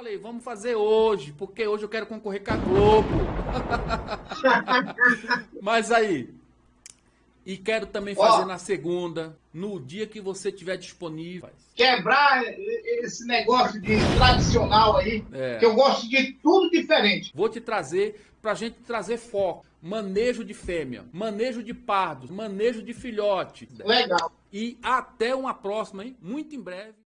falei, vamos fazer hoje, porque hoje eu quero concorrer com a Globo. Mas aí, e quero também fazer Ó. na segunda, no dia que você tiver disponível. Quebrar esse negócio de tradicional aí, É. que eu gosto de tudo diferente. Vou te trazer pra gente trazer foco. Manejo de fêmea, manejo de pardos, manejo de filhote. Legal. E até uma próxima, hein? Muito em breve.